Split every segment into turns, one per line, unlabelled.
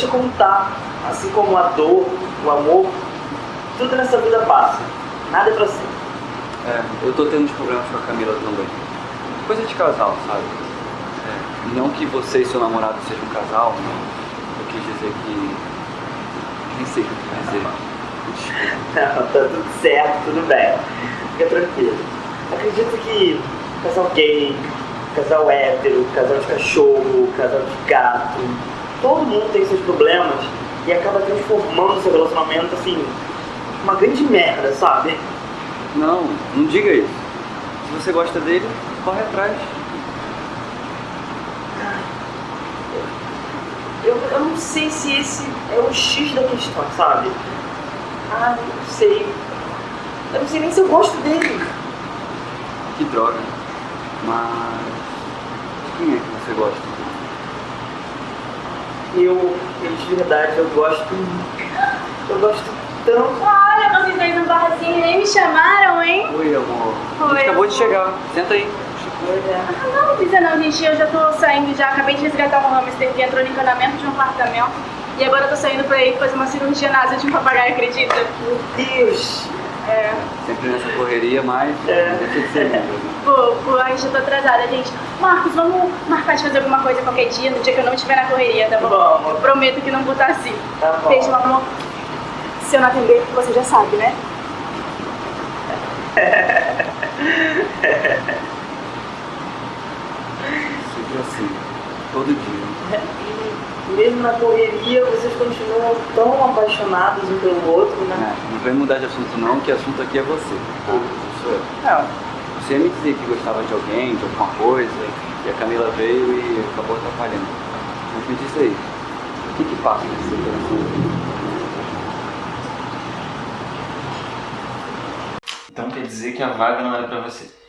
Deixa como tá. Assim como a dor, o amor, tudo nessa vida passa. Nada é pra sempre.
É, eu tô tendo uns problemas com a Camila também. Coisa de casal, sabe? É, não que você e seu namorado sejam um casal, eu quis dizer que. Nem sei o que eu quis dizer.
Não, tá tudo certo, tudo bem. Fica tranquilo. Acredito que casal gay, casal hétero, casal de cachorro, casal de gato, todo mundo tem seus problemas e acaba transformando seu relacionamento assim, uma grande merda, sabe?
Não, não diga isso. Se você gosta dele, corre atrás.
Eu, eu não sei se esse é o X da questão, sabe? Ah, não sei. Eu não sei nem se eu gosto dele.
Que droga. Mas. de Quem é que você gosta?
Eu, eu de verdade, eu gosto. Eu gosto tanto.
Olha, vocês dois no barzinho nem me chamaram, hein?
Oi, amor.
Oi,
acabou de chegar. Senta aí.
Ah, não, precisa não, gente. Eu já tô saindo já. Acabei de resgatar um hamster que entrou no encanamento de um apartamento. E agora eu tô saindo pra ir fazer uma cirurgia na asa de um papagaio, acredita?
Meu Deus!
É.
Sempre nessa correria, mas.
É.
Deixa de ser mesmo.
Pô, pô, ai, já tô atrasada, gente. Marcos, vamos marcar de fazer alguma coisa qualquer dia, no dia que eu não estiver na correria, tá bom?
Vamos.
Eu prometo que não vou estar assim.
Tá bom.
Beijo, meu amor. Se eu não atender, você já sabe, né?
Sempre assim. Todo dia.
Mesmo na correria, vocês continuam tão apaixonados um pelo outro, né?
É, não vem mudar de assunto não, que assunto aqui é você. Tá? Não sou eu.
Não.
Você ia me dizer que gostava de alguém, de alguma coisa, e a Camila veio e acabou atrapalhando. Mas me diz aí, o que que passa nesse seu coração?
Então quer dizer que a vaga não era pra você.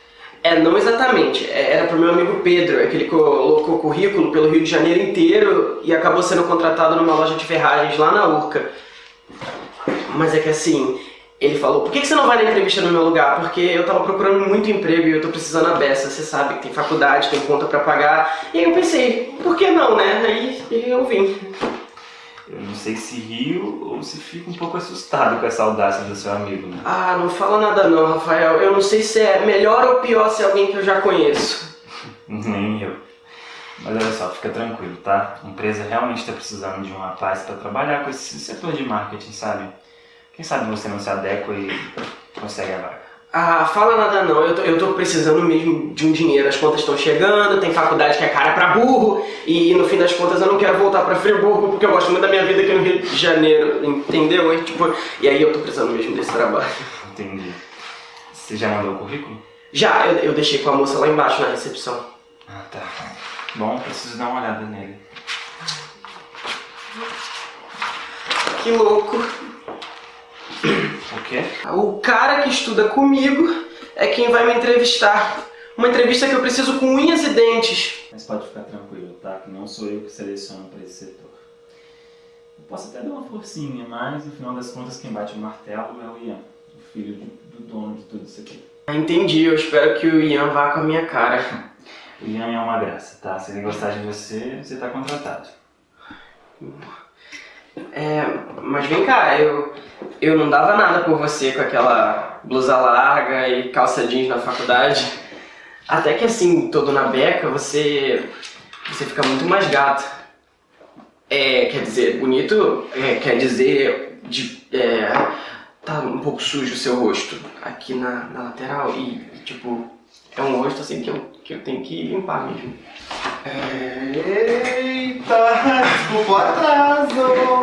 É, não exatamente. É, Era pro meu amigo Pedro, é que ele colocou currículo pelo Rio de Janeiro inteiro e acabou sendo contratado numa loja de ferragens lá na Urca. Mas é que assim, ele falou, por que você não vai na entrevista no meu lugar? Porque eu tava procurando muito emprego e eu tô precisando a beça, você sabe que tem faculdade, tem conta pra pagar. E aí eu pensei, por que não, né? Aí eu vim.
Eu não sei se rio ou se fico um pouco assustado com essa audácia do seu amigo, né?
Ah, não fala nada não, Rafael. Eu não sei se é melhor ou pior se é alguém que eu já conheço.
Nem eu. Mas olha só, fica tranquilo, tá? A empresa realmente está precisando de um rapaz para trabalhar com esse setor de marketing, sabe? Quem sabe você não se adequa e consegue a vaga.
Ah, fala nada não, eu tô, eu tô precisando mesmo de um dinheiro, as contas estão chegando, tem faculdade que é cara pra burro, e no fim das contas eu não quero voltar pra Friburgo porque eu gosto muito da minha vida aqui no Rio de Janeiro, entendeu? E, tipo, e aí eu tô precisando mesmo desse trabalho.
Entendi. Você já mandou o currículo?
Já, eu, eu deixei com a moça lá embaixo na recepção.
Ah, tá. Bom, preciso dar uma olhada nele.
Que louco.
O quê?
O cara que estuda comigo é quem vai me entrevistar. Uma entrevista que eu preciso com unhas e dentes.
Mas pode ficar tranquilo, tá? Que não sou eu que seleciono para esse setor. Eu posso até dar uma forcinha, mas no final das contas quem bate o martelo é o Ian, o filho do, do dono de tudo isso aqui.
Ah, Entendi, eu espero que o Ian vá com a minha cara.
O Ian é uma graça, tá? Se ele gostar de você, você tá contratado.
É, mas vem cá, eu, eu não dava nada por você com aquela blusa larga e calça jeans na faculdade. Até que assim, todo na beca, você, você fica muito mais gato. É, quer dizer, bonito, é, quer dizer, de, é, tá um pouco sujo o seu rosto aqui na, na lateral e, tipo, é um rosto assim que eu, que eu tenho que limpar mesmo.
Eita, desculpa o atraso.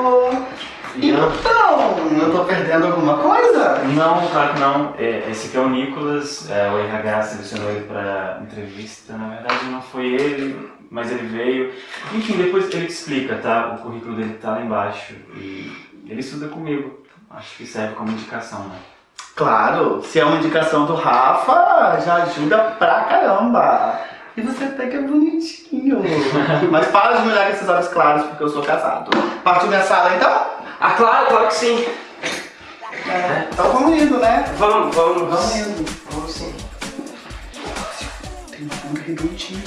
Então, eu tô perdendo alguma coisa?
Não, claro que não. É, esse aqui é o Nicolas, é, o RH selecionou ele para entrevista. Na verdade não foi ele, mas ele veio. Enfim, depois ele te explica, tá? O currículo dele tá lá embaixo. E ele estuda comigo. Acho que serve como indicação, né?
Claro, se é uma indicação do Rafa, já ajuda pra caramba. E você até que é bonitinho. Mas para de me olhar com esses olhos claros, porque eu sou casado. Partiu minha sala, então?
Ah, claro, claro que sim.
É. Então vamos indo, né?
Vamos, vamos.
Vamos indo.
Vamos sim.
Tem uma redondinha.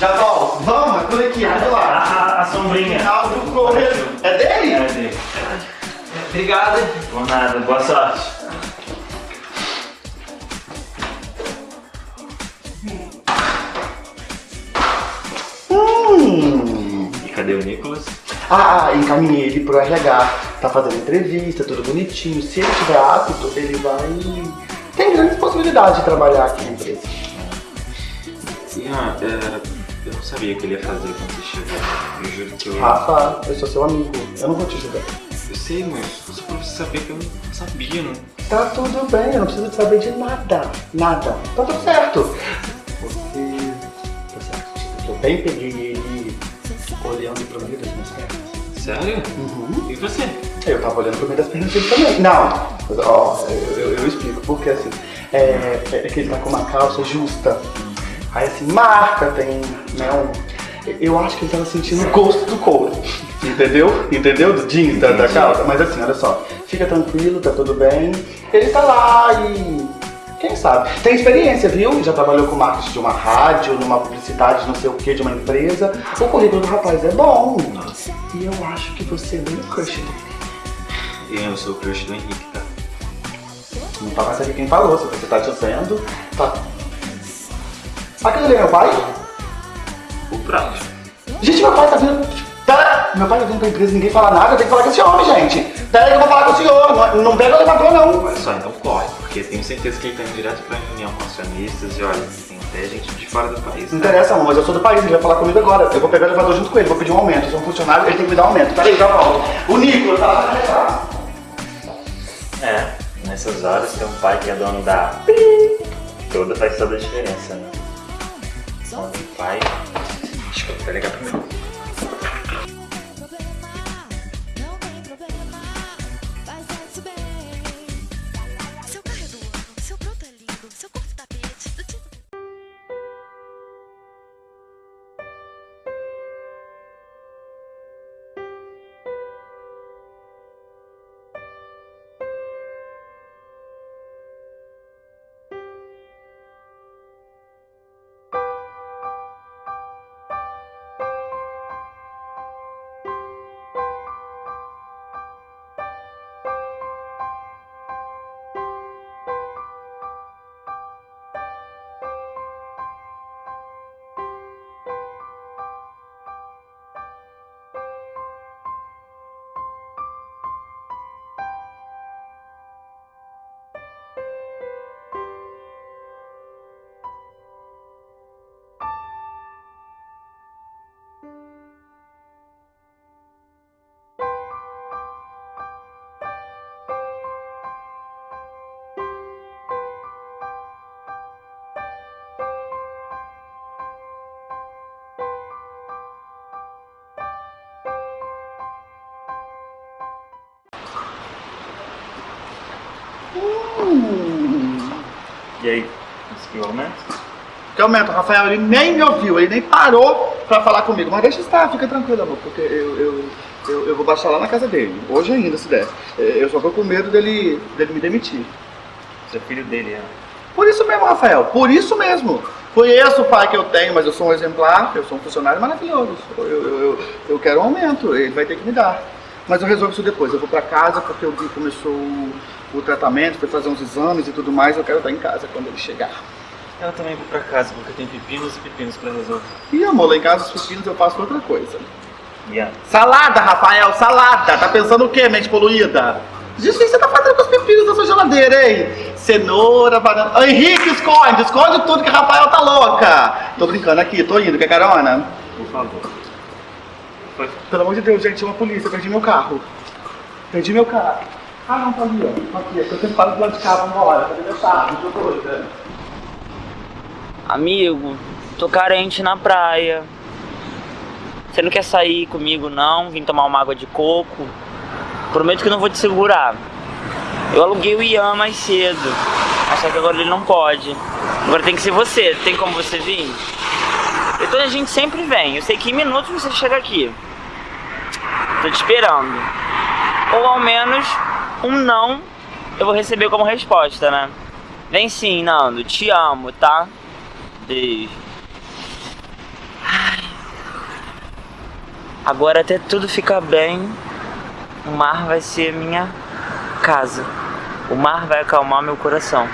Já volto. Vamos, é por aqui, vamos lá.
A, a sombrinha.
Final do corredor. É dele?
É dele.
Obrigado.
Por nada, boa sorte.
Hum.
E cadê o Nicolas?
Ah, ah, encaminhei ele pro RH. Tá fazendo entrevista, tudo bonitinho. Se ele tiver apto, ele vai. Tem grandes possibilidades de trabalhar aqui na empresa.
Ian, é, eu não sabia o que ele ia fazer quando você chegou. Eu juro que eu.
Rafa, eu sou seu amigo. Eu não vou te ajudar.
Eu sei, mas só pra você saber que eu não sabia, não.
Tá tudo bem, eu não preciso de saber de nada. Nada. Tá tudo certo. Você. Tá certo. Eu bem peguei
Sério?
Uhum.
E você?
Eu tava olhando pro meio das pernas dele também. Não, ó, eu, eu- eu explico, porque assim, é, é que ele tá com uma calça justa. Aí assim, marca, tem, né, um... Eu acho que ele tava sentindo o gosto do couro. Entendeu? Entendeu? Do jeans, da, da calça. Mas assim, olha só, fica tranquilo, tá tudo bem. Ele tá lá e. Quem sabe? Tem experiência, viu? Já trabalhou com marketing de uma rádio, numa publicidade, não sei o que, de uma empresa. O currículo do rapaz é bom.
Nossa.
E eu acho que você é bem o crush dele.
Eu sou o crush do Henrique, tá?
Não tá mais aqui quem falou, se você tá dizendo. Tá. Aquele ali é meu pai?
O próprio.
Gente, meu pai tá vindo. Pera! Meu pai tá vindo pra empresa e ninguém fala nada, eu tenho que falar com esse homem, gente. Pera aí que eu vou falar com o senhor. Não, não pega o elevador, não.
Olha só, então corre, porque tenho certeza que ele tá indo direto pra reunião com acionistas e olha, tem até gente de fora do país.
Não
tá?
interessa, amor, mas eu sou do país, ele vai falar comigo agora. Eu vou pegar o elevador junto com ele, vou pedir um aumento. Eu sou um funcionário, ele tem que me dar um aumento. Pera aí, já volto. O Nicolas tá lá pra regar.
É, nessas horas ter um pai que é dono da toda faz toda a diferença, né? Do pai. Deixa eu até ligar primeiro. E aí, conseguiu o aumento?
Que aumento, o Rafael, ele nem me ouviu, ele nem parou pra falar comigo. Mas deixa estar, fica tranquilo, amor, porque eu, eu, eu, eu vou baixar lá na casa dele, hoje ainda, se der. Eu só tô com medo dele, dele me demitir.
Você é filho dele, é.
Por isso mesmo, Rafael, por isso mesmo. Conheço o pai que eu tenho, mas eu sou um exemplar, eu sou um funcionário maravilhoso. Eu, eu, eu, eu quero um aumento, ele vai ter que me dar. Mas eu resolvo isso depois. Eu vou pra casa porque vi que começou o, tratamento, foi fazer uns exames e tudo mais. Eu quero estar em casa quando ele chegar.
Eu também vou pra casa porque tem pepinos e pepinos pra resolver.
E amor, lá em casa os pepinos eu faço outra coisa.
Ian,
Salada, Rafael, salada! Tá pensando o quê, mente poluída? Gente, o que você tá fazendo com os pepinos da sua geladeira, hein? Cenoura, banana. Henrique, esconde! Esconde tudo que Rafael tá louca! Tô brincando aqui, tô indo, quer carona?
por favor.
Pelo amor de Deus, gente, chama a polícia, perdi meu carro. Perdi meu carro. Ah, não, tá ali, ó. Tá aqui, é eu sempre falo do lado de cá, vambora. Cadê meu carro? Tô doida.
Amigo, tô carente na praia. Você não quer sair comigo não? Vim tomar uma água de coco? Prometo que não vou te segurar. Eu aluguei o Ian mais cedo. Mas só que agora ele não pode. Agora tem que ser você. Tem como você vir? Então a gente sempre vem. Eu sei que em minutos você chega aqui. Tô te esperando. Ou ao menos um não eu vou receber como resposta, né? Vem sim, Nando. Te amo, tá? Beijo. Ai. Agora até tudo ficar bem, o mar vai ser minha casa. O mar vai acalmar meu coração.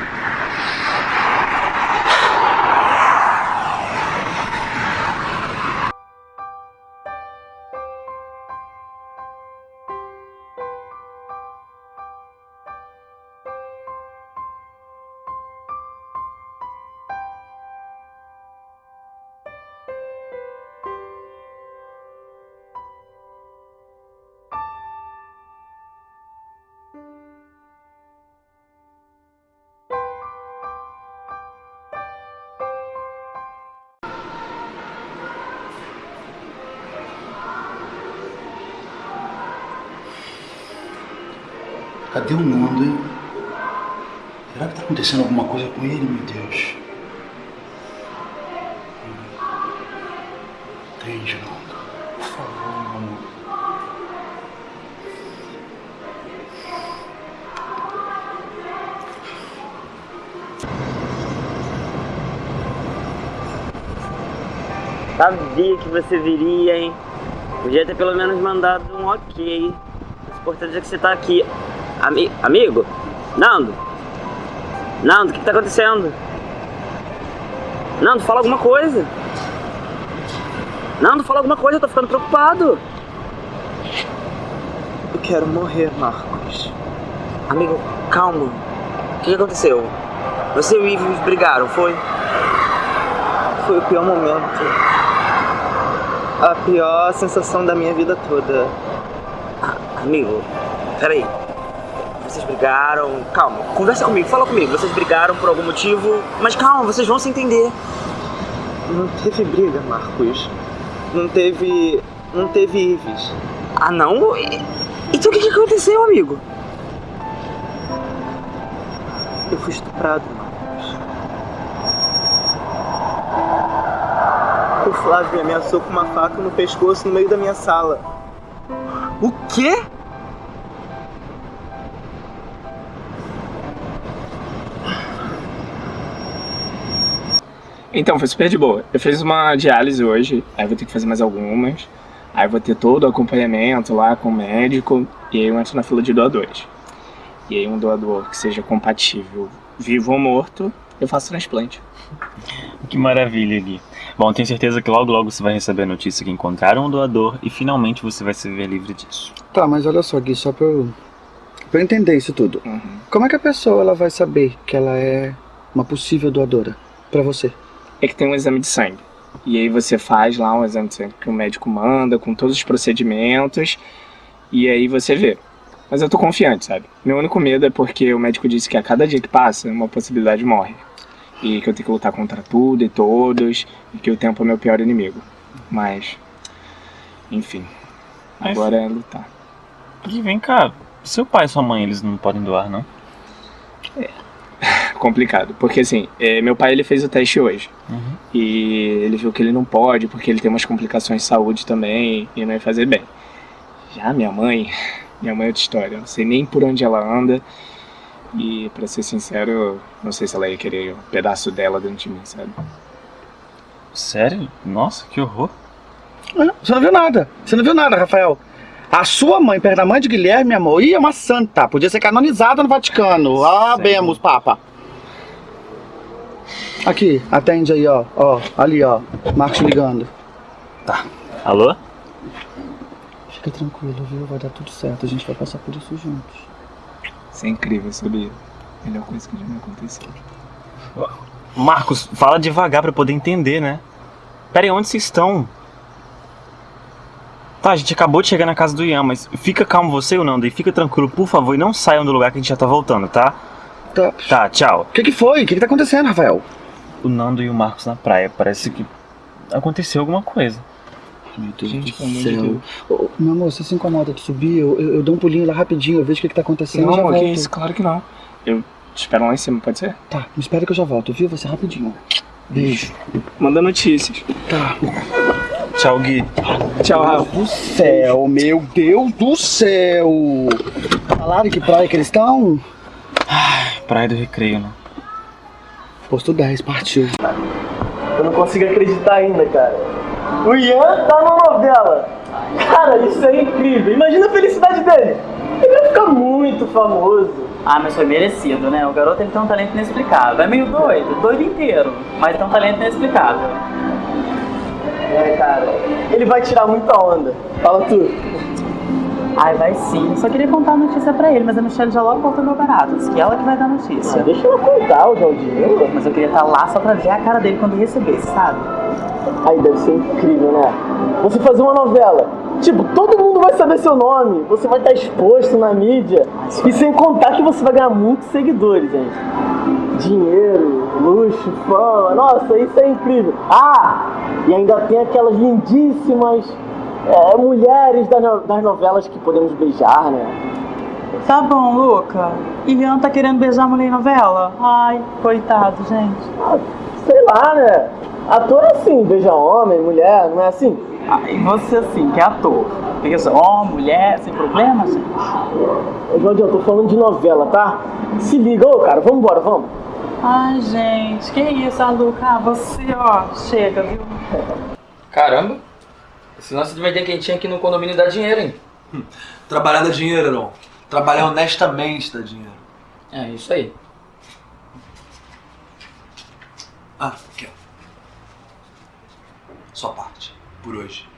Cadê o Nando, hein? Será que tá acontecendo alguma coisa com ele, meu Deus? Entende, Nando? Por favor, meu amor.
Sabia que você viria, hein? Podia ter pelo menos mandado um ok. O importante é que você tá aqui. Ami amigo? Nando? Nando, o que, tá acontecendo? Nando, fala alguma coisa. Nando, fala alguma coisa, eu tô ficando preocupado.
Eu quero morrer, Marcos.
Amigo, calma. O que, que aconteceu? Você e o Ives brigaram, foi?
Foi o pior momento. A pior sensação da minha vida toda.
Ah, amigo, peraí. Brigaram. Calma, conversa comigo, fala comigo. Vocês brigaram por algum motivo, mas calma, vocês vão se entender.
Não teve briga, Marcos. Não teve. Não teve Ives.
Ah, não? Então o que, que aconteceu, amigo?
Eu fui estuprado, Marcos. O Flávio me ameaçou com uma faca no pescoço no meio da minha sala.
O quê?
Então, foi super de boa. Eu fiz uma diálise hoje, aí vou ter que fazer mais algumas. Aí vou ter todo o acompanhamento lá com o médico, e aí eu entro na fila de doadores. E aí um doador que seja compatível, vivo ou morto, eu faço transplante.
Que maravilha, Gui. Bom, tenho certeza que logo logo você vai receber a notícia que encontraram um doador e finalmente você vai se ver livre disso.
Tá, mas olha só, Gui, só pra eu, pra eu entender isso tudo.
Uhum.
Como é que a pessoa ela vai saber que ela é uma possível doadora pra você?
É que tem um exame de sangue. E aí você faz lá um exame de sangue que o médico manda, com todos os procedimentos, e aí você vê. Mas eu tô confiante, sabe? Meu único medo é porque o médico disse que a cada dia que passa, uma possibilidade morre. E que eu tenho que lutar contra tudo e todos, e que o tempo é meu pior inimigo. Mas, enfim,
Mas-
agora é lutar.
Gui, vem cá. Seu pai e sua mãe, eles não podem doar, não?
complicado, porque assim, é, meu pai ele fez o teste hoje
Uhum.
e ele viu que ele não pode porque ele tem umas complicações de saúde também e não ia fazer bem. Já minha mãe, minha mãe é outra história, eu não sei nem por onde ela anda e pra ser sincero, não sei se ela ia querer um pedaço dela dentro de mim, sabe?
Sério? Nossa, que horror.
Ah, Você não viu nada. Você não viu nada, Rafael. A sua mãe, perto da mãe de Guilherme, amor, ia uma santa. Podia ser canonizada no Vaticano. Ah, bemos, Papa. Aqui, atende aí, ó. Ó, ali, ó. Marcos ligando.
Alô?
Fica tranquilo, viu? Vai dar tudo certo. A gente vai passar por isso juntos.
Isso é incrível, sabia? Melhor coisa que já me aconteceu.
Marcos, fala devagar pra eu poder entender, né? Pera aí, onde vocês estão? Tá, a gente acabou de chegar na casa do Ian, mas fica calmo você ou não, daí fica tranquilo, por favor, e não saiam do lugar que a gente já tá voltando, tá?
Tá.
Tá, tchau.
O que que foi? O que que tá acontecendo, Rafael?
O Nando e o Marcos na praia, parece que aconteceu alguma coisa.
Meu Deus
Gente,
do
pelo amor de
céu.
Deus.
Ô, meu amor, você se incomoda de subir? Eu, eu, eu dou um pulinho lá rapidinho, eu vejo o que, que tá acontecendo
Não,
e
amor,
volto.
que isso, claro que não. Eu te espero lá em cima, pode ser?
Tá, me espera que eu já volto, viu? Você rapidinho. Beijo.
Manda notícias.
Tá.
Tchau, Gui. Tchau,
Meu
Rafa.
Deus do céu, meu Deus do céu. Falaram que praia que eles estão?
Praia do Recreio, né?
Posto 10, partiu.
Eu não consigo acreditar ainda, cara. O Ian tá na novela. Cara, isso é incrível. Imagina a felicidade dele. Ele vai ficar muito famoso.
Ah, mas foi merecido, né? O garoto ele tem um talento inexplicável. É meio doido, doido inteiro, mas tem um talento inexplicável.
É, cara. Ele vai tirar muita onda. Fala tu.
Ai, vai sim. Só queria contar a notícia pra ele, mas a Michelle já logo voltou meu barato. Diz que ela que vai dar a notícia.
Ah, deixa ela contar o Jaldinho.
Mas eu queria estar lá só pra ver a cara dele quando recebesse, sabe?
Aí deve ser incrível, né? Você fazer uma novela. Tipo, todo mundo vai saber seu nome. Você vai estar exposto na mídia. E sem contar que você vai ganhar muitos seguidores, gente. Dinheiro, luxo, fama. Nossa, isso é incrível. Ah! E ainda tem aquelas lindíssimas é, mulheres das, no- das novelas que podemos beijar, né?
Tá bom, Luca. Ian tá querendo beijar a mulher em novela? Ai, coitado, gente.
Ah, sei lá, né? Ator é assim, beija homem, mulher, não é assim?
Ai, você assim, que é ator. Beija homem, mulher, sem problema, gente.
Ô, Jaldinho, eu tô falando de novela, tá? Se liga, ô cara, vamos embora, vamos.
Ai, gente, que isso, ah, Luca? Ah, você, ó, chega, viu?
Caramba! Esse lance de vender quentinha aqui no condomínio dá dinheiro, hein?
Trabalhar dá dinheiro, não. Trabalhar honestamente dá dinheiro.
É, isso aí.
Ah, aqui, ó. Sua parte, por hoje.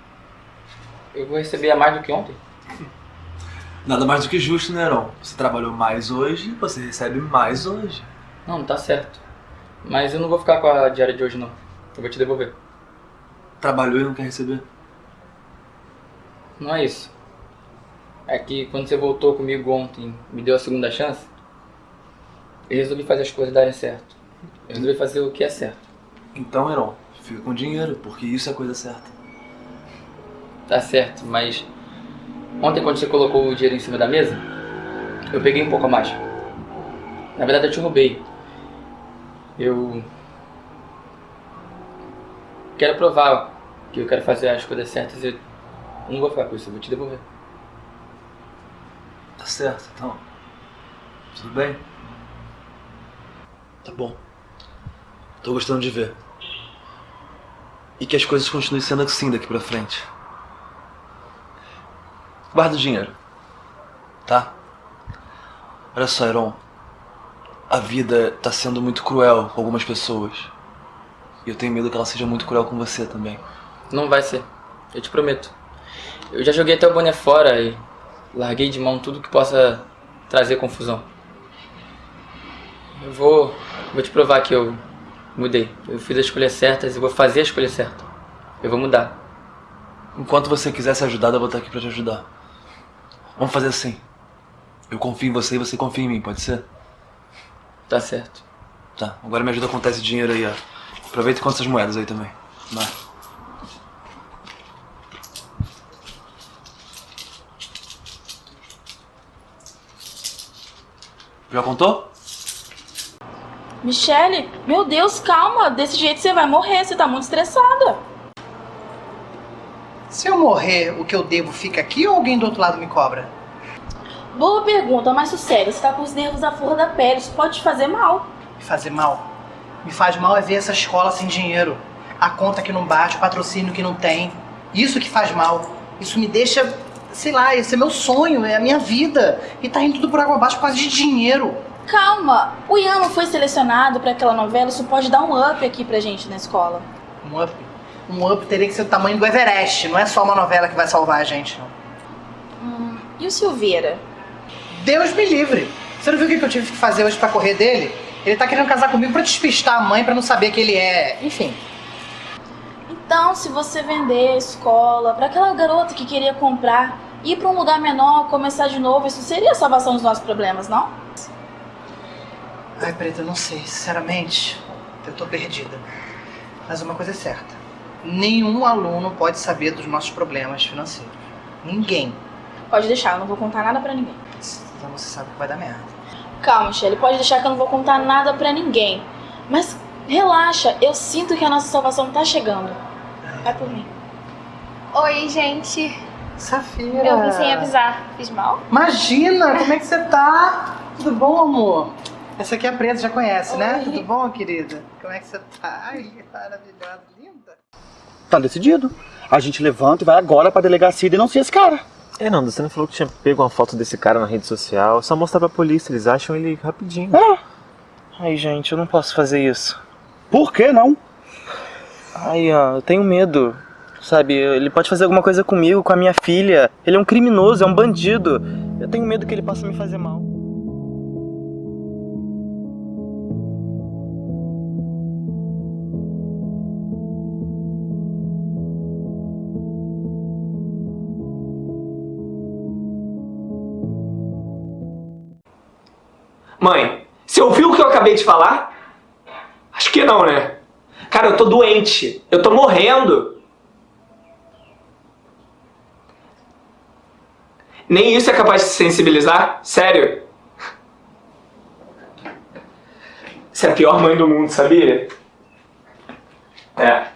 Eu vou receber a mais do que ontem.
Nada mais do que justo, né, Heron? Você trabalhou mais hoje, você recebe mais hoje.
Não, tá certo. Mas eu não vou ficar com a diária de hoje, não. Eu vou te devolver.
Trabalhou e não quer receber?
Não é isso. É que quando você voltou comigo ontem, me deu a segunda chance, eu resolvi fazer as coisas darem certo. Eu resolvi fazer o que é certo.
Então, Heron, fica com dinheiro, porque isso é a coisa certa.
Tá certo, mas ontem quando você colocou o dinheiro em cima da mesa, eu peguei um pouco a mais. Na verdade eu te roubei. Eu quero provar que eu quero fazer as coisas certas e não vou ficar com isso, eu vou te devolver.
Tá certo, então. Tudo bem? Tá bom. Tô gostando de ver. E que as coisas continuem sendo assim daqui pra frente. Guarda o dinheiro. Tá? Olha só, Heron. A vida tá sendo muito cruel com algumas pessoas. E eu tenho medo que ela seja muito cruel com você também.
Não vai ser, eu te prometo. Eu já joguei até o boné fora e larguei de mão tudo que possa trazer confusão. Eu vou, vou te provar que eu mudei. Eu fiz as escolhas certas e vou fazer a escolha certa. Eu vou mudar.
Enquanto você quiser ser ajudado, eu vou estar aqui pra te ajudar. Vamos fazer assim. Eu confio em você e você confia em mim, pode ser?
Tá certo.
Tá, agora me ajuda a contar esse dinheiro aí, ó. Aproveita e conta essas moedas aí também. Vai. Já contou?
Michele, meu Deus, calma. Desse jeito você vai morrer, você tá muito estressada.
Se eu morrer, o que eu devo fica aqui ou alguém do outro lado me cobra?
Boa pergunta, mas sério, você tá com os nervos à flor da pele, isso pode te fazer mal.
Me fazer mal? Me faz mal é ver essa escola sem dinheiro. A conta que não bate, o patrocínio que não tem. Isso que faz mal. Isso me deixa, sei lá, esse é meu sonho, é a minha vida. E tá indo tudo por água abaixo por causa de dinheiro.
Calma, o Ian não foi selecionado pra aquela novela, isso pode dar um up aqui pra gente na escola.
Um up. Um up teria que ser o tamanho do Everest. Não é só uma novela que vai salvar a gente, não.
Hum, e o Silveira?
Deus me livre. Você não viu o que eu tive que fazer hoje pra correr dele? Ele tá querendo casar comigo pra despistar a mãe, pra não saber que ele é. Enfim.
Então, se você vender a escola pra aquela garota que queria comprar, ir pra um lugar menor, começar de novo, isso seria a salvação dos nossos problemas, não?
Ai, Preta, eu não sei. Sinceramente, eu tô perdida. Mas uma coisa é certa. Nenhum aluno pode saber dos nossos problemas financeiros. Ninguém.
Pode deixar, eu não vou contar nada pra ninguém.
Então você sabe que vai dar merda.
Calma, Michelle, pode deixar que eu não vou contar nada pra ninguém. Mas relaxa, eu sinto que a nossa salvação tá chegando. Vai por mim.
Oi, gente.
Safira.
Eu vim sem avisar. Fiz mal?
Imagina, como é que você tá? Tudo bom, amor? Essa aqui é a Preta, já conhece, né? Tudo bom, querida? Como é que você tá? Ai, maravilhosa, linda.
Tá decidido. A gente levanta e vai agora pra delegacia e denuncia esse cara.
É, Nando, você não falou que tinha pego uma foto desse cara na rede social. É só mostrar pra polícia, eles acham ele rapidinho.
É.
Ai, gente, eu não posso fazer isso.
Por que não?
Ai, ó, eu tenho medo. Sabe, ele pode fazer alguma coisa comigo, com a minha filha. Ele é um criminoso, é um bandido. Eu tenho medo que ele possa me fazer mal.
Mãe, você ouviu o que eu acabei de falar? Acho que não, né? Cara, eu tô doente. Eu tô morrendo. Nem isso é capaz de se sensibilizar? Sério? Você é a pior mãe do mundo, sabia? É.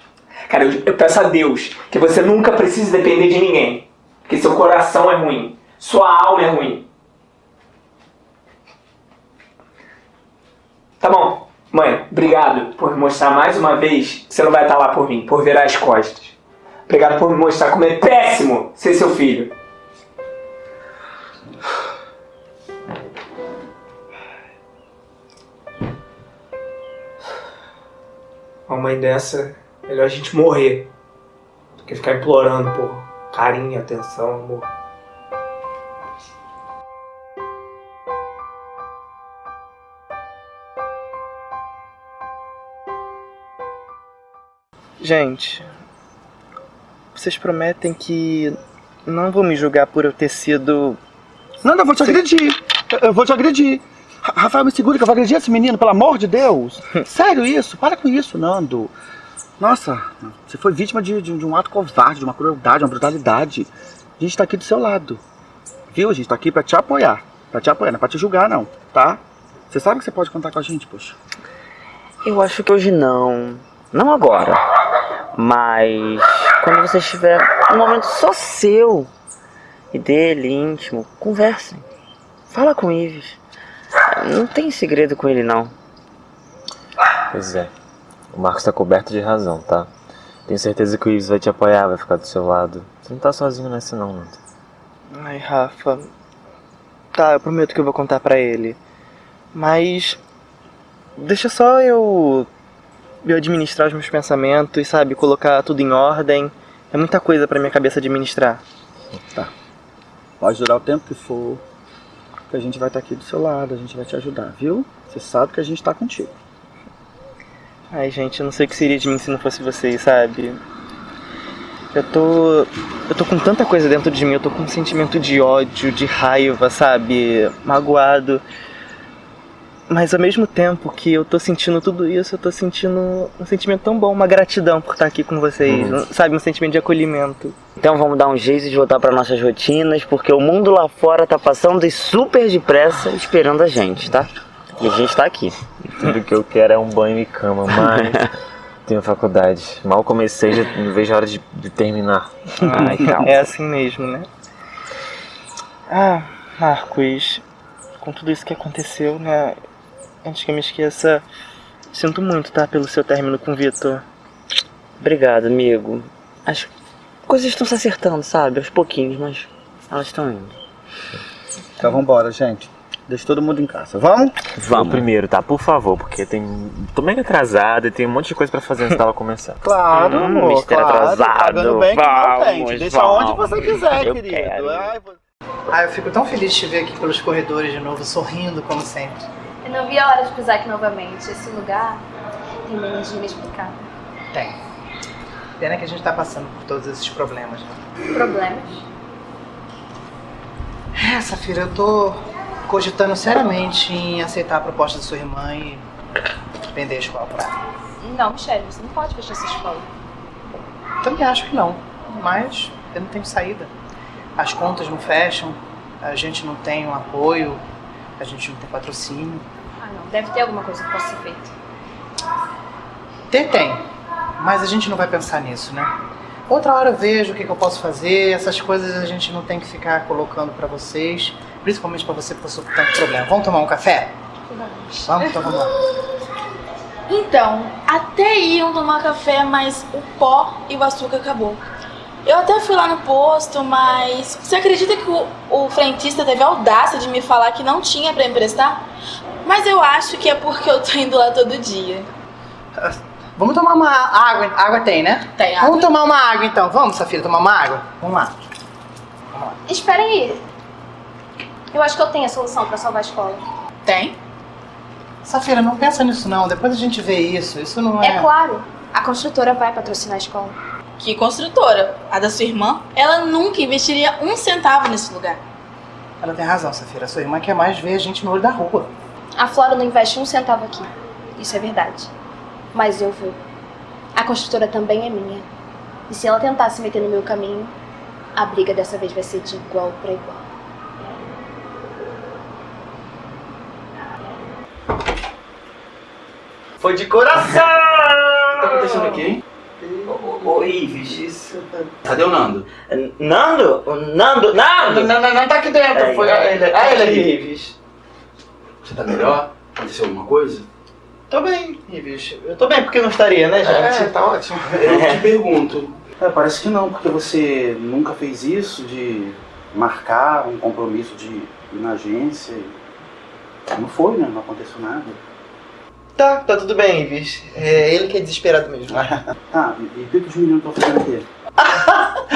Cara, eu, eu peço a Deus que você nunca precise depender de ninguém. Porque seu coração é ruim. Sua alma é ruim. Tá bom. Mãe, obrigado por mostrar mais uma vez que você não vai estar lá por mim, por virar as costas. Obrigado por me mostrar como é péssimo ser seu filho. Uma mãe dessa, melhor a gente morrer do que ficar implorando por carinho, atenção, amor.
Gente, vocês prometem que não vão me julgar por eu ter sido.
Não, eu vou te agredir. Eu- vou te agredir. Ra- Rafael, me segura que eu vou agredir esse menino, pelo amor de Deus. Sério isso? Para com isso, Nando. Nossa, você foi vítima de, de- de um ato covarde, de uma crueldade, uma brutalidade. A gente tá aqui do seu lado. Viu? A gente tá aqui pra te apoiar. Pra te apoiar, não é pra te julgar, não, tá? Você sabe que você pode contar com a gente, poxa.
Eu acho que hoje não. Não agora. Mas quando você estiver um momento só seu e dele, íntimo, conversem. Fala com o Ives. Não tem segredo com ele não.
Pois é. O Marcos tá coberto de razão, tá? Tenho certeza que o Ives vai te apoiar, vai ficar do seu lado. Você não tá sozinho nessa não, Nando.
Ai, Rafa. Tá, eu prometo que eu vou contar pra ele. Mas. Deixa só eu. Eu administrar os meus pensamentos, sabe? Colocar tudo em ordem. É muita coisa pra minha cabeça administrar.
Tá. Pode durar o tempo que for. Que a gente vai estar aqui do seu lado, a gente vai te ajudar, viu? Você sabe que a gente tá contigo.
Ai, gente, eu não sei o que seria de mim se não fosse vocês, sabe? Eu tô. Eu tô com tanta coisa dentro de mim, eu tô com um sentimento de ódio, de raiva, sabe? Magoado. Mas ao mesmo tempo que eu tô sentindo tudo isso, eu tô sentindo um sentimento tão bom, uma gratidão por estar aqui com vocês,
Uhum.
sabe? Um sentimento de acolhimento.
Então vamos dar um jeito de voltar para nossas rotinas, porque o mundo lá fora tá passando super depressa esperando a gente, tá? E a gente tá aqui.
Tudo que eu quero é um banho e cama, mas tenho faculdade. Mal comecei, já não vejo a hora de, de terminar.
Ai, calma. É assim mesmo, né? Ah, Marcos, com tudo isso que aconteceu, né? Antes que eu me esqueça, sinto muito, tá? Pelo seu término com o Vitor.
Obrigado, amigo. As coisas estão se acertando, sabe? Aos pouquinhos, mas elas estão indo.
Então vambora, gente. Deixa todo mundo em casa. Vamos?
Vamos. primeiro, tá? Por favor, porque tem. tô mega atrasado e tem um monte de coisa pra fazer antes dela começar.
Claro,
Hum,
amor.
mistério
claro.
atrasado.
Pagando bem que não
Vamos,
tem. Deixa
vamos.
onde você quiser,
Eu
querido.
quero.
Ai,
Ah, eu fico tão feliz de te ver aqui pelos corredores de novo, sorrindo como sempre.
Eu não vi a hora de pisar aqui novamente. Esse lugar tem uma energia inexplicável.
Tem. Pena que a gente tá passando por todos esses problemas, né?
Problemas?
É, Safira, eu tô cogitando seriamente em aceitar a proposta da sua irmã e vender a escola pra ela.
Não, Michelle, você não pode fechar essa escola.
Também acho que não, mas eu não tenho saída. As contas não fecham, a gente não tem um apoio, a gente não tem patrocínio.
Deve ter alguma coisa que possa ser feita.
Ter tem, mas a gente não vai pensar nisso, né? Outra hora eu vejo o que, que eu posso fazer, essas coisas a gente não tem que ficar colocando pra vocês, principalmente pra você que passou por tanto problema. Vamos tomar um café?
Vamos.
Vamos, então vamos lá.
Então, até iam tomar café, mas o pó e o açúcar acabou. Eu até fui lá no posto, mas você acredita que o, o frentista teve a audácia de me falar que não tinha pra emprestar? Mas eu acho que é porque eu tô indo lá todo dia.
Vamos tomar uma água. Água tem, né?
Tem água.
Vamos tomar uma água então. Vamos, Safira, tomar uma água? Vamos lá.
Espera aí. Eu acho que eu tenho a solução pra salvar a escola.
Tem?
Safira, não pensa nisso não. Depois a gente vê isso. Isso não é.
É claro. A construtora vai patrocinar a escola.
Que construtora? A da sua irmã? Ela nunca investiria um centavo nesse lugar.
Ela tem razão, Safira. Sua irmã quer mais ver a gente no olho da rua.
A Flora não investe um centavo aqui. Isso é verdade. Mas eu vou. A construtora também é minha. E se ela tentar se meter no meu caminho, a briga dessa vez vai ser de igual para igual.
Foi de coração!
O que tá acontecendo aqui, hein?
Ô, Ives, isso.
Cadê o Nando?
Nando? O Nando? Nando!
Não, não, não tá aqui dentro.
É,
Foi
é,
ele,
é,
ele
é,
aqui.
Ives.
Você tá melhor? Aconteceu alguma coisa?
Tô bem, Ives. Eu tô bem porque não estaria, né, gente?
É, tá ótimo. Eu te pergunto. É, parece que não, porque você nunca fez isso de marcar um compromisso de ir na agência. Não foi, né? Não aconteceu nada.
Tá, tá tudo bem, Ives. É ele que é desesperado mesmo.
Ah, e e o que que os meninos estão fazendo aqui?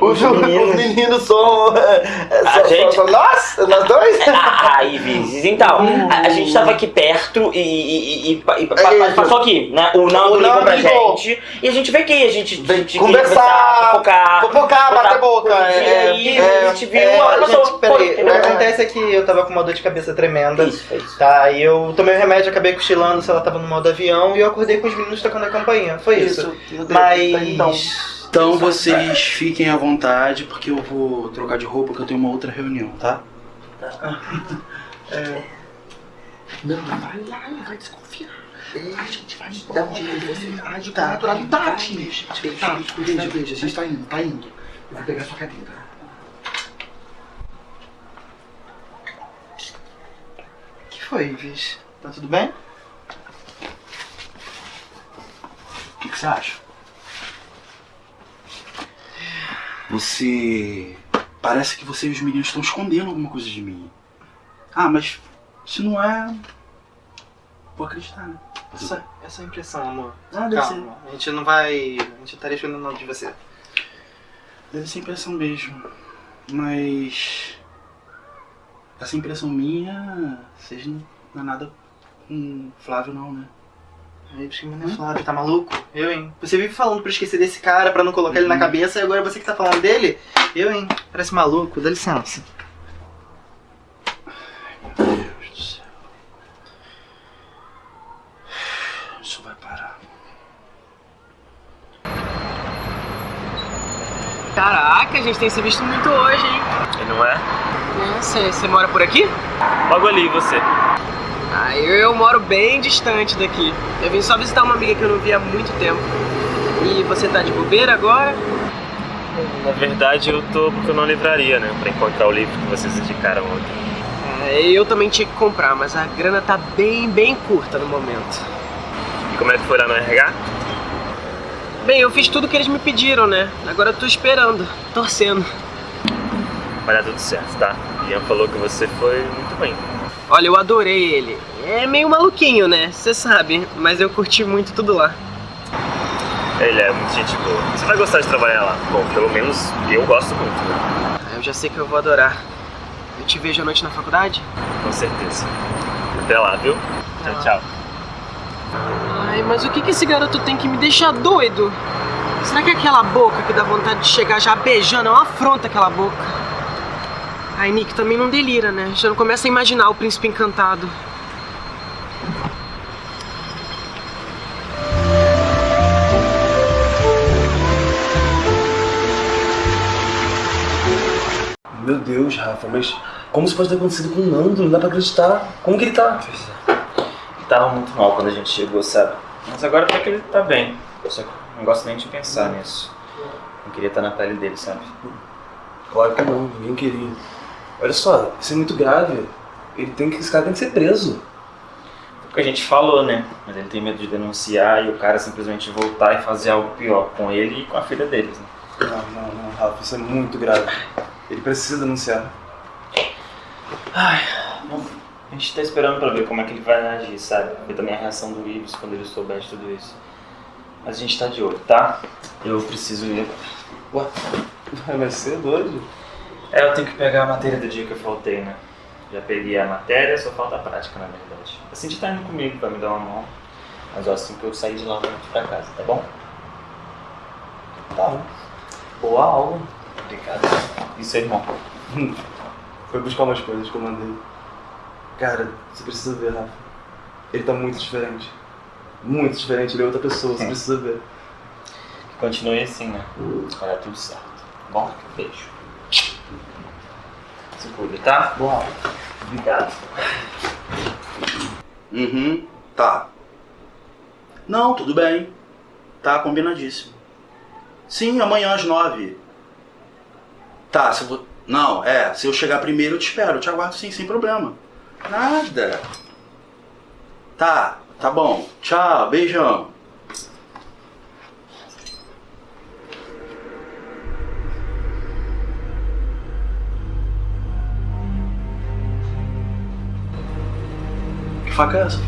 Os, meninos. os meninos são. é,
A gente-
são nós? Nós dois?
Ah, Ives, então, a, a gente tava aqui perto e, e, e, e, pa- e pa- pa- passou aqui, né? O Nando
O
ligou pra
ligou.
gente e a gente veio aqui, a gente, a gente queria
Conversar,
fofocar,
É,
a gente viu,
é,
passou.
gente, peraí, o que acontece é que eu tava com uma dor de cabeça tremenda.
Isso, isso.
Tá, e eu tomei o remédio, acabei cochilando se ela tava no modo avião e eu acordei com os meninos tocando a campainha. Foi isso. Mas.
Então, então vocês fiquem à vontade, porque eu vou trocar de roupa, que eu tenho uma outra reunião, tá?
É,
Não, vai lá, vai desconfiar. A gente vai dar um jeito de você age com naturalidade. Beija, beija, beija, a gente tá indo, tá indo. Eu vou pegar sua cadeira.
O que foi, Ives? Tá tudo bem?
O que, que você acha? Você. Parece que você e os meninos estão escondendo alguma coisa de mim. Ah, mas se não é. Vou acreditar, né?
Essa, essa é a impressão, amor.
Ah, deve
Calma, a gente não vai. A gente estaria escondendo nada de você.
Deve ser impressão mesmo. Mas. Essa impressão minha. Vocês não, não é nada com Flávio, não, né?
Aí, porque mano, é Flávio, tá maluco? Eu, hein? Você vive falando pra esquecer desse cara, pra não colocar ele na cabeça, e agora você que tá falando dele? Eu, hein? Parece maluco, dá licença.
Meu Deus do céu. Isso vai parar.
Caraca, a gente tem se visto muito hoje, hein?
E não é?
Você, você mora por aqui?
Logo ali, você.
Ah, eu, eu moro bem distante daqui. Eu vim só visitar uma amiga que eu não via há muito tempo. E você tá de bobeira agora?
Na verdade, eu tô porque eu não livraria, né? Pra encontrar o livro que vocês indicaram ontem.
É, eu também tinha que comprar, mas a grana tá bem, bem curta no momento.
E como é que foi lá no RH?
Bem, eu fiz tudo que eles me pediram, né? Agora eu tô esperando, torcendo.
Vai dar tudo certo, tá? Ian falou que você foi muito bem.
Olha, eu adorei ele. É meio maluquinho, né? Você sabe, mas eu curti muito tudo lá.
Ele é muito gente boa. Você vai gostar de trabalhar lá. Bom, pelo menos eu gosto muito, né?
Eu já sei que eu vou adorar. Eu te vejo à noite na faculdade?
Com certeza. Até lá, viu? Tchau, tchau.
Ai, mas o que que esse garoto tem que me deixar doido? Será que aquela boca que dá vontade de chegar já beijando é uma afronta aquela boca? A Nick também não delira, né? Já não começa a imaginar o príncipe encantado.
Meu Deus, Rafa, mas como isso pode ter acontecido com o Nando? Não dá pra acreditar. Como que ele tá? É.
Ele tava muito mal quando a gente chegou, sabe? Mas agora até que ele tá bem. Eu só não gosto nem de pensar nisso. Não queria estar na pele dele, sabe?
Claro que não, ninguém queria. Olha só, isso é muito grave. Ele tem que, esse cara tem que ser preso.
O que a gente falou, né? Mas ele tem medo de denunciar e o cara simplesmente voltar e fazer algo pior com ele e com a filha deles, né?
Não, não, não, Rafa, isso é muito grave. Ele precisa denunciar.
Ai, bom, a gente tá esperando pra ver como é que ele vai agir, sabe? Ver também a reação do Ives quando ele souber de tudo isso. Mas a gente tá de olho, tá? Eu preciso ir.
Ué, vai ser doido?
É, eu tenho que pegar a matéria do dia que eu faltei, né? Já peguei a matéria, só falta a prática, na verdade. A Cindy tá indo comigo pra me dar uma mão. Mas ó, assim que eu sair de lá, eu vou pra casa, tá bom?
Tá bom.
Boa aula. Obrigado. Isso aí, irmão.
Foi buscar umas coisas que eu mandei. Cara, você precisa ver, Rafa. Ele tá muito diferente. Muito diferente, ele é outra pessoa, você precisa ver.
Que continue assim, né? Vai dar tudo certo. Tá bom? Beijo. Se cuida, tá?
Boa aula.
Obrigado.
Uhum, tá. Não, tudo bem. Tá combinadíssimo. Sim, amanhã às nove. Tá, se eu vou... Não, é, se eu chegar primeiro eu te espero, eu te aguardo sim, sem problema. Nada. Tá, tá bom. Tchau, beijão. Faca é essa?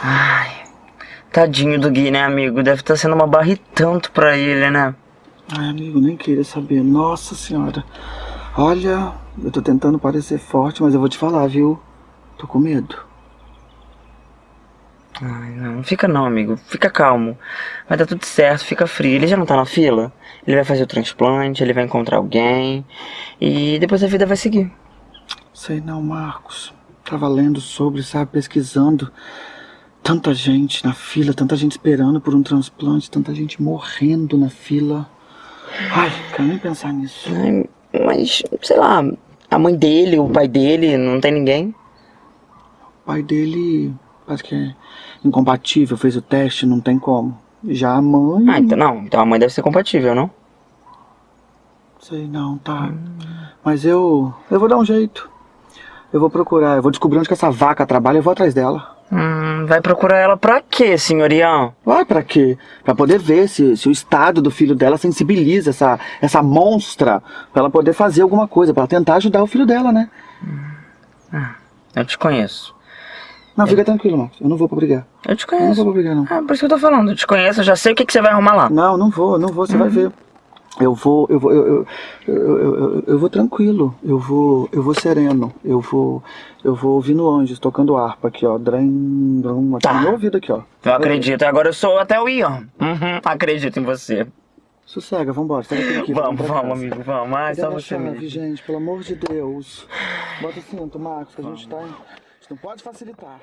Ai, tadinho do Gui, né, amigo? Deve estar sendo uma barra e tanto pra ele, né?
Ai, amigo, nem queria saber. Nossa senhora. Olha, eu tô tentando parecer forte, mas eu vou te falar, viu? Tô com medo.
Ai, não, não fica não, amigo. Fica calmo. Vai dar tudo certo, fica frio. Ele já não tá na fila? Ele vai fazer o transplante, ele vai encontrar alguém. E depois a vida vai seguir.
Sei não, Marcos. Tava lendo sobre, sabe, pesquisando. Tanta gente na fila, tanta gente esperando por um transplante, tanta gente morrendo na fila. Ai, quero nem pensar nisso.
Ai, mas, sei lá, a mãe dele, o pai dele, não tem ninguém?
O pai dele parece que é incompatível, fez o teste, não tem como. Já a mãe.
Ah, então não. Então a mãe deve ser compatível, não?
Sei não, tá. Mas eu. Eu vou dar um jeito. Eu vou procurar, eu vou descobrir onde que essa vaca trabalha, eu vou atrás dela.
Hum, vai procurar ela pra quê, senhorião?
Vai pra quê? Pra poder ver se, se o estado do filho dela sensibiliza essa, essa monstra, pra ela poder fazer alguma coisa, pra ela tentar ajudar o filho dela, né?
Ah, eu te conheço.
Não, fica tranquilo, Marcos. Eu não vou pra brigar.
Eu te
Eu não
conheço.
vou pra brigar, não.
Ah, por isso que eu tô falando. Eu te conheço, eu já sei o que, que você vai arrumar lá.
Não, não vou, não vou, você vai ver. Eu vou, eu vou, eu, eu, eu, eu, eu- vou tranquilo, eu vou, eu vou sereno, eu vou, eu vou ouvindo anjos, tocando harpa aqui, ó, drem, drum, aqui no meu ouvido aqui, ó.
Eu acredito. Agora eu sou até o Ian. Uhum, acredito em você.
Sossega, vambora, sai daqui. aqui,
Vamos, vamos, amigo, vamos. Ai,
Cadê
só você
chave,
mesmo.
gente, pelo amor de Deus. Bota o cinto, Marcos, que a gente tá, não pode facilitar.